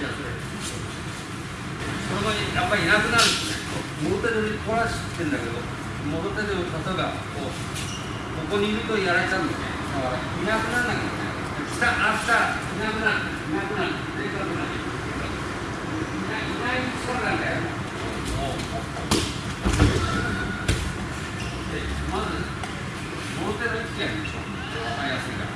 じゃあそれその場にやっぱりいなくなるんですね。元手でこらしてんだけど元手で例えばこうここにいるとやられちゃうんだよね。だからいなくならなきゃいけない明日いなくなるいなくなるいなくなるいない力なんだよでまず元手の位置がいいでしょ分かりやすいから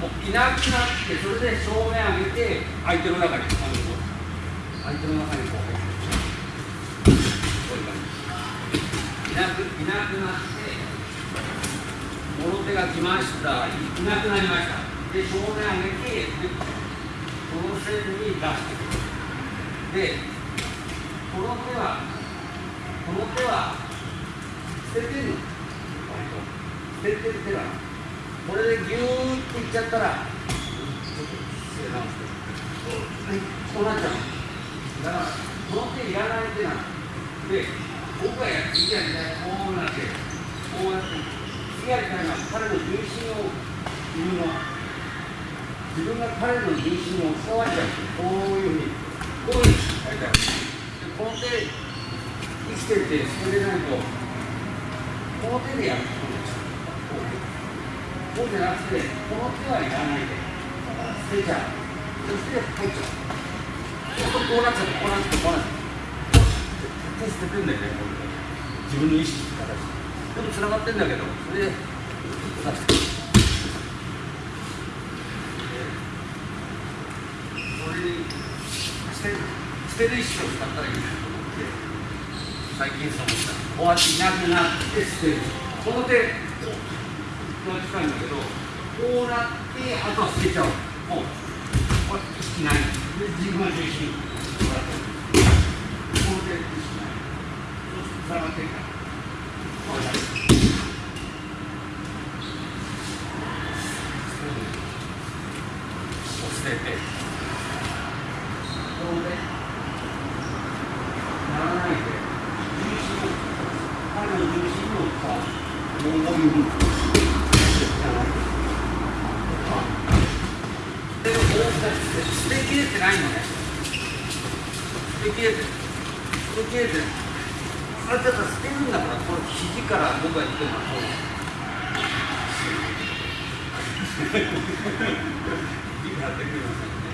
もういなくなってそれで正面上げて相手の中に相手の中にこう入ってこういう感じいなくいなくなって物手が来ました。いなくなりました。で正面上げてこの線に出してくるでこの手はこの手は捨ててる。の捨ててる手だこれでギューっていっちゃったらちょっと失礼なんですけどこうなっちゃう。だからこの手いらない手なので僕がや次やりたいこうなってこうやって次やりたいのは彼の重心を言うの。自分が彼の重心を伝わっちゃう。こういうふうにこういうふうにやりたいでこの手生きてて捨てれないとこの手でやる。こうじゃなくてこの手はいらないで捨てちゃうそして入っちゃうこうなっちゃってこうなっちゃってこうなっちゃって手捨ててんだよね自分の意識形でもつながってんだけどそれで出してそれに捨てる捨てる意識を使ったらいいなと思って最近そう思ったこうやっていなくなって捨てるこの手こう近いんだけどこうなって。あとは捨て。ちゃうもうこれ意識ないで自分は重心こうやって。この手意識ないそうするとつながって。るからこうやって。捨て。て。この手ならないで重心を彼の重心をこういうふうにでもこう捨てきれてないのね捨てきれてる捨てきれてるあれだから捨てるんだからこれ肘から僕が言ってるのはこう肘からできませんね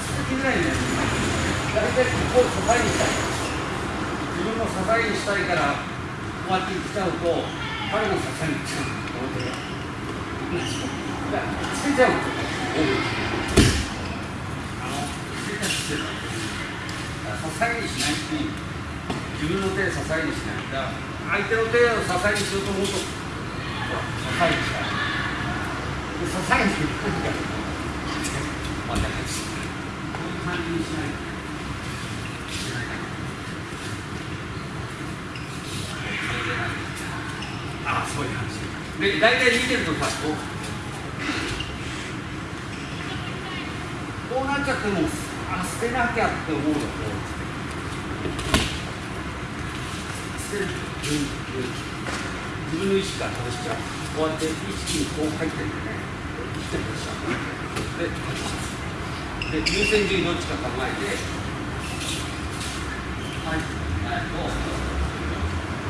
捨てきれないんだよ大体ここを支えにしたい自分の支えにしたいからこうやって来ちゃうと彼の支えに来ちゃうこの手がだから捨てちゃん。支えにしないっていう自分の手で支えにしないだ相手の手を支えにするともっと支えにしたい支えにするとまたこういう感じにしないとああそういう感じで大体見てるとさこう。こうなっちゃってもあ捨てなきゃって思うよこう捨てる。自分の意識から外しちゃうこうやって意識にこう入ってる。んでね生きてる。でしょで外しちゃうで優先順位どっちか考えてはいはい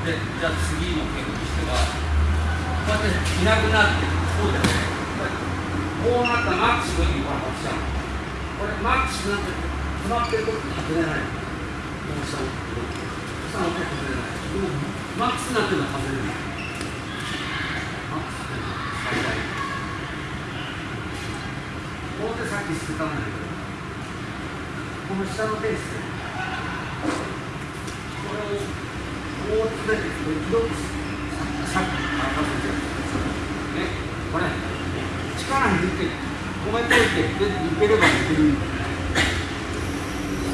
でじゃあ次の件としてはこうやっていなくなってこうだよねこうなったマックスの意味が外しちゃうこれマックスになって止まってると外れないこうしたの下の手外れないでもマックスになってるのは外れないマックスってのは最大こうでさっき捨て。たんだけどこの下の手捨てるこれをこう詰めていくと広くさっき乾かせてねこれ力抜い。て止めといてで抜ければ抜けるんだよ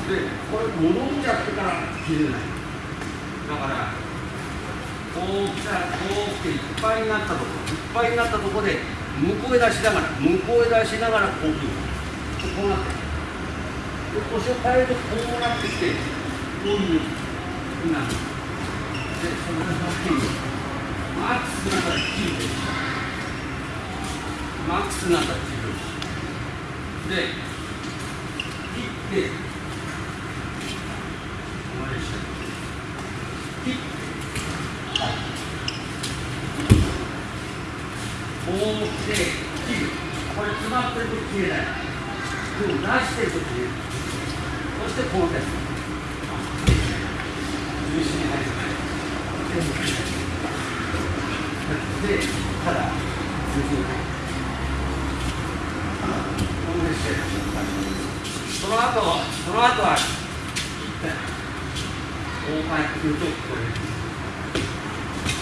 でこれ戻っちゃってから切れないだからこう来たらこう来ていっぱいになったところいっぱいになったところで向こうへ出しながら向こうへ出しながらこう切るこうなってで腰を変えるとこうなってきてこういうふうになる。でその時にマックスなったら切るマックスなったら切るで切って切ってこうして切るこれ詰まってると切れない。でも出してると切れるそしてこの手。重心に入るでただ重心に入るこのしてその後その後は切ってこう返ってくるとこれ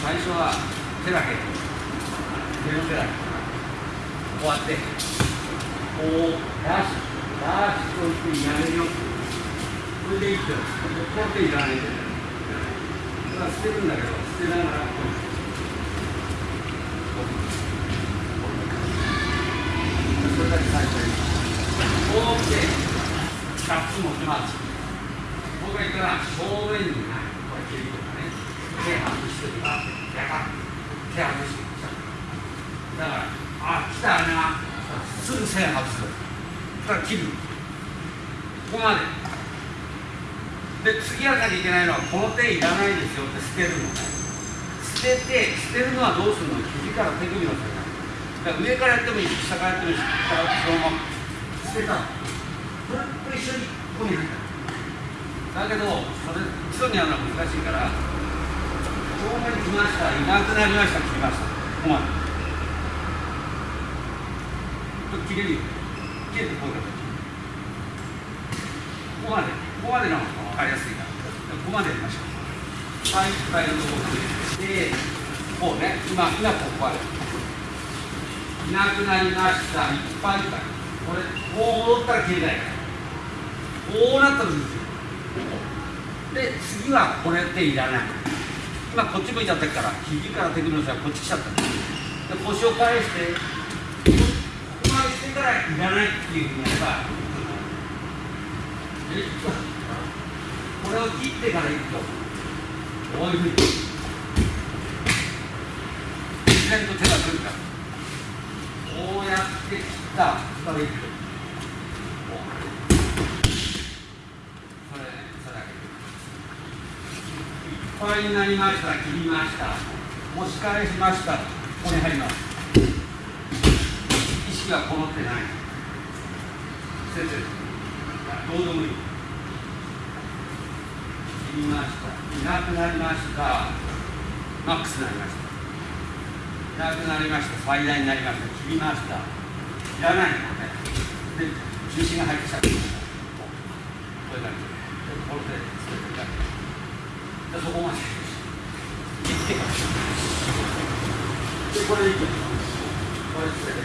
最初は手だけ手の手だけこうやってこう出し出しといてやめるよこれでいいとこれでいらないんだよそれは捨てるんだけど捨てながらこうそれだけ最初にこうして2つ持ってます僕が言ったら正面にこれ切りとかね手外してるかやか手外してきただからあ来たなすぐ線外すそしたら切るここまでで次やらなきゃいけないのはこの手いらないですよって捨てるのね捨てて捨てるのはどうするのから手首の先だから上からやってもいいし下からやってもいいし下からそのまま捨てたそれと一緒にここに入っただけどそれ基礎にやるのは難しいから正面に来ましたいなくなりました切りましたここまで切れるよ切れてこういう形ここまでここまでの方が分かりやすいからここまでやりましょう。はい使えるところでこうね今今ここまでいなくなりました。いっぱいいっぱいこれこう戻ったら切れないから。こうなったらですよ。で次はこれっていらない。今こっち向いちゃってるから肘から手首の先はこっち来ちゃった。で腰を返してここまでしてからいらないっていうふうにやればこれを切ってからいくとこういうふうに。然と手が出るかこうやって切った。からいくとそれそれだけ。いっぱいになりました。切りました。押し返しました。ここに入ります。意識はこもってない。先生どうでもいい。切りました。いなくなりました。マックスになりました。なくなりました。最大になりました。切りました。いらない。のねで重心が入ってきた。こういう感じで。これで。つけてで。そこまで。切ってからで。これで。いくこれつけて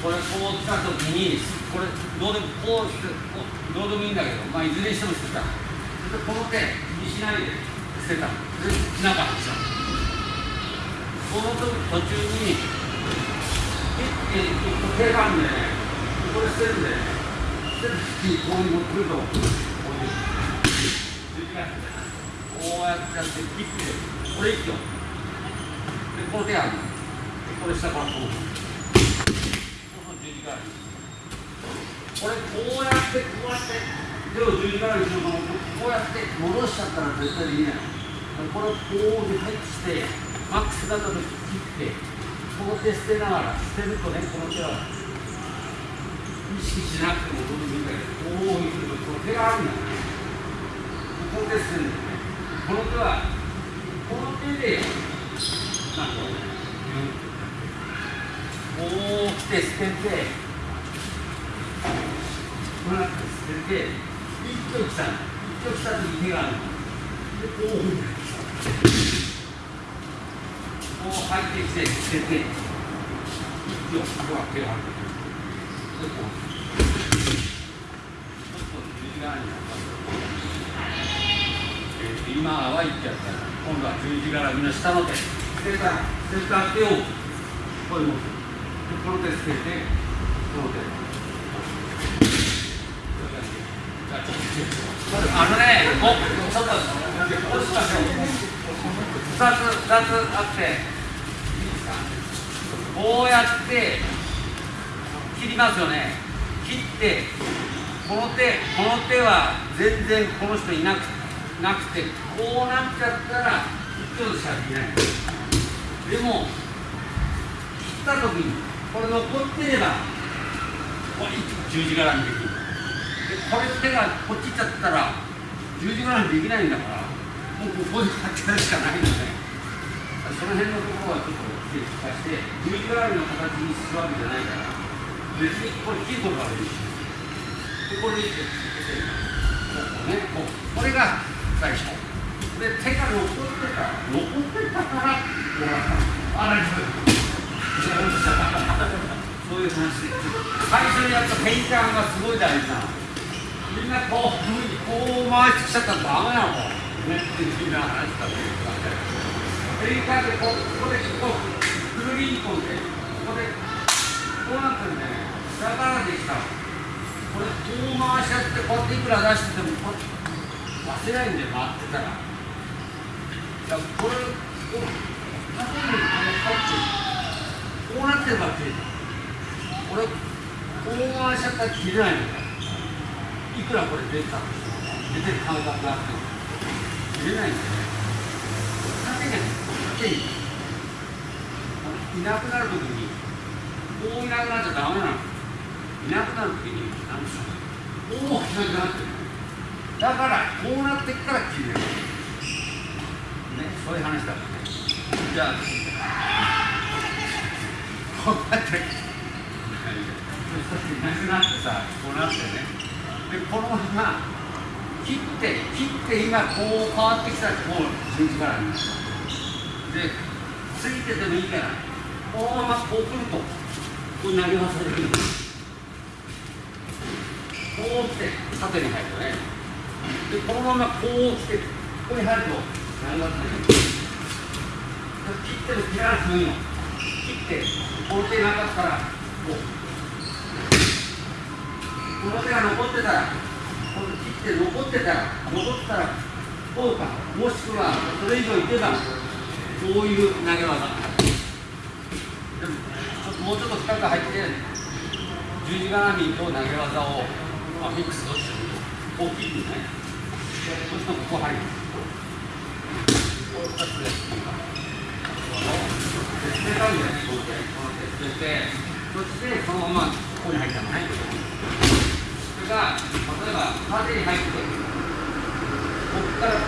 これこう来た時にこれどうで。もこうしてこうどうで。もいいんだけどまあいずれにしても捨てたで。この手気にしないで。捨てたで。中外したこの時途中にピッて手がんでねこれ捨てるんでね捨てる時にこう持ってくるとこういうこうやってやってピッてこれ一挙でこの手あるこれ下からこうこれこうやってこうやって手を十字架にするのこうやって戻しちゃったら絶対できないこれをこうに配置してマックスだった時切ってこの手捨てながら捨てるとねこの手は意識しなくてもどうでもいいんだけどこう見るとこの手があるんだよねここで捨てるんだよねこの手はこの手でなんかこう来て捨ててこうなって捨てて一挙来た一挙来た時に手があるでこういうふうこう入ってきて捨てて息をこってこうちょっと右側にえー、今は1脚から今度は十字みの下の手捨て。た捨てた手をこういうのでこの手捨ててこの手あのね、ちょっと、2つ2つあってこうやって切りますよね。切ってこの手この手は全然この人いなくなくてこうなっちゃったら1つしかできない。でも切った時にこれ残ってればこれ十字柄にできる。でこれ手がこっち行っちゃったら十字柄にできないんだから。もうここでやってやるしかないのでその辺のところはちょっと整理させて十字架の形にするわけじゃないから別にこれ切ることができるでこれでこうねこうこれが最初で手が残ってた残ってたからこうなったあらそういう話で最初にやったペインターがすごい大事なみんなこうこう回してきちゃったらダメなのねみんな話したんアメリカでここでこうくるりんこんでここでこうなってるねだからできたこれこう回しちゃってこうやっていくら出しててもこ忘れないんで回ってたらいやこれこう縦にこうなってるばっかりこれこう回しちゃったら切れないの。よいくらこれ出た？出てる感覚があっても。出ないんですね縦に縦にいなくなるときにこういなくなっちゃダメなのいなくなるときに何でしょう大きくなってるだからこうなってから切れるねそういう話だ。からねじゃあこうやっていなくなってさこうなってね。でこのまま切って切って今こう変わってきたらこう十字架になるでついててもいいからこのままこうくるとこう投げ忘れるこう来て縦に入るとねでこのままこう来てここに入ると投げ忘れる切っても切らなくてもいいの切ってこの手なかったらこうこの手が残ってたらこの切って残ってたら残ったらこうかもしくはそれ以上いけばこういう投げ技でもちょっともうちょっと深く入って十字架並みと投げ技を、まあ、ミックスをして大きくね。そうするとここ入る。こう2つで捨てたんだよねこうやってこの手捨ててそしてそのままここに入ったのね。が例えば縦に入ってここからこ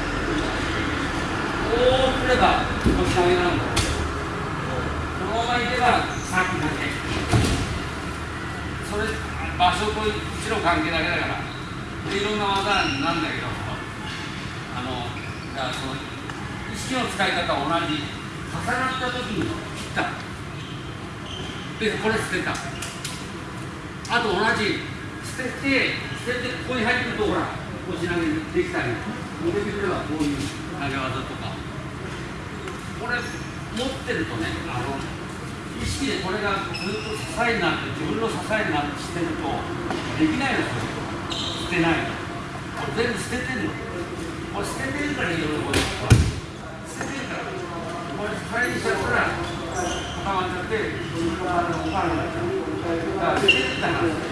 うすればこっち投げなんだこのままいけばさっき投げそれ場所と位置の関係だけだからでいろんな技なんだけどあのだからその意識の使い方は同じ重なった時に切ったでこれ捨てたあと同じ捨てて捨ててここに入ってくるとほら腰投げできたり持ってくればこういう投げ技とか。これ持ってるとねあの意識でこれがずっと支えになって自分の支えになってしてるとできないですよ。捨てないこれ全部捨ててんの。これ捨ててるからいいよこれ。捨ててるから。これ使いにしちゃったら固まっちゃって自分の体が動かなくなっちゃうだから捨ててたら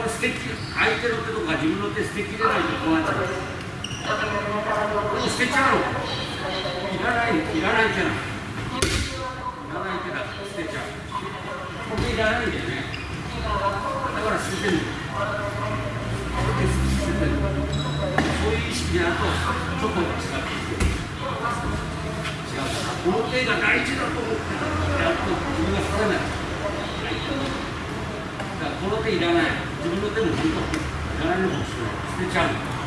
これ捨てき相手の手とか自分の手捨てきれないとこうなっちゃう捨てちゃうの。いらないいらない手なのいらない手だ捨てちゃうこれいらないんだよね。だから捨ててるそういう意識でやるとちょっと違う違うこの手が大事だと思ってやっと自分が定めただからこの手いらない。自分の手も本当いらないのかもしれない捨てちゃう